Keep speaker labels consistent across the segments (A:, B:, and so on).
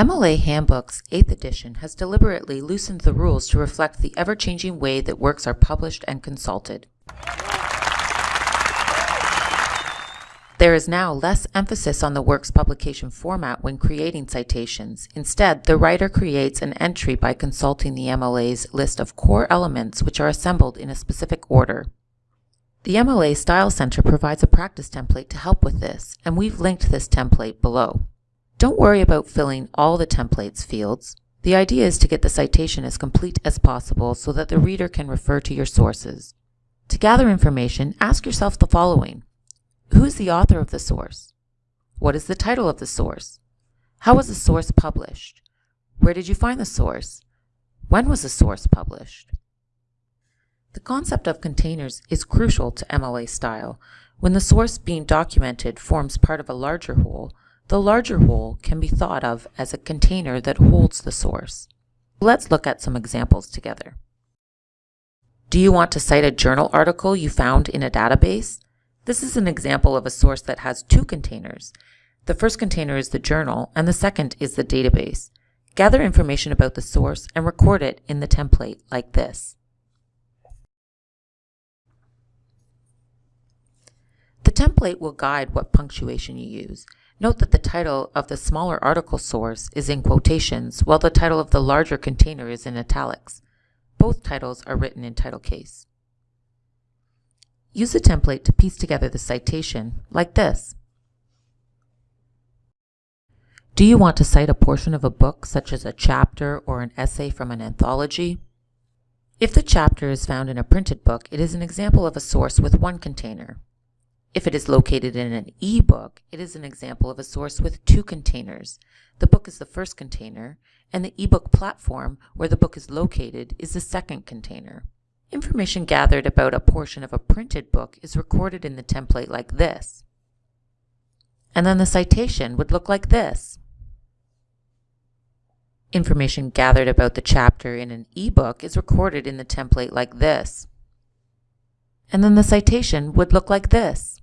A: MLA Handbook's 8th edition has deliberately loosened the rules to reflect the ever-changing way that works are published and consulted. There is now less emphasis on the work's publication format when creating citations. Instead, the writer creates an entry by consulting the MLA's list of core elements which are assembled in a specific order. The MLA Style Center provides a practice template to help with this, and we've linked this template below. Don't worry about filling all the templates fields. The idea is to get the citation as complete as possible so that the reader can refer to your sources. To gather information, ask yourself the following. Who is the author of the source? What is the title of the source? How was the source published? Where did you find the source? When was the source published? The concept of containers is crucial to MLA style. When the source being documented forms part of a larger whole, the larger whole can be thought of as a container that holds the source. Let's look at some examples together. Do you want to cite a journal article you found in a database? This is an example of a source that has two containers. The first container is the journal, and the second is the database. Gather information about the source and record it in the template like this. The template will guide what punctuation you use. Note that the title of the smaller article source is in quotations, while the title of the larger container is in italics. Both titles are written in title case. Use the template to piece together the citation, like this. Do you want to cite a portion of a book, such as a chapter or an essay from an anthology? If the chapter is found in a printed book, it is an example of a source with one container. If it is located in an e-book, it is an example of a source with two containers. The book is the first container, and the ebook platform, where the book is located, is the second container. Information gathered about a portion of a printed book is recorded in the template like this. And then the citation would look like this. Information gathered about the chapter in an ebook is recorded in the template like this. And then the citation would look like this.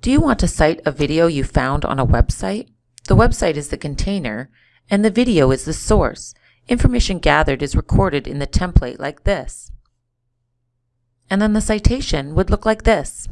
A: Do you want to cite a video you found on a website? The website is the container, and the video is the source. Information gathered is recorded in the template like this. And then the citation would look like this.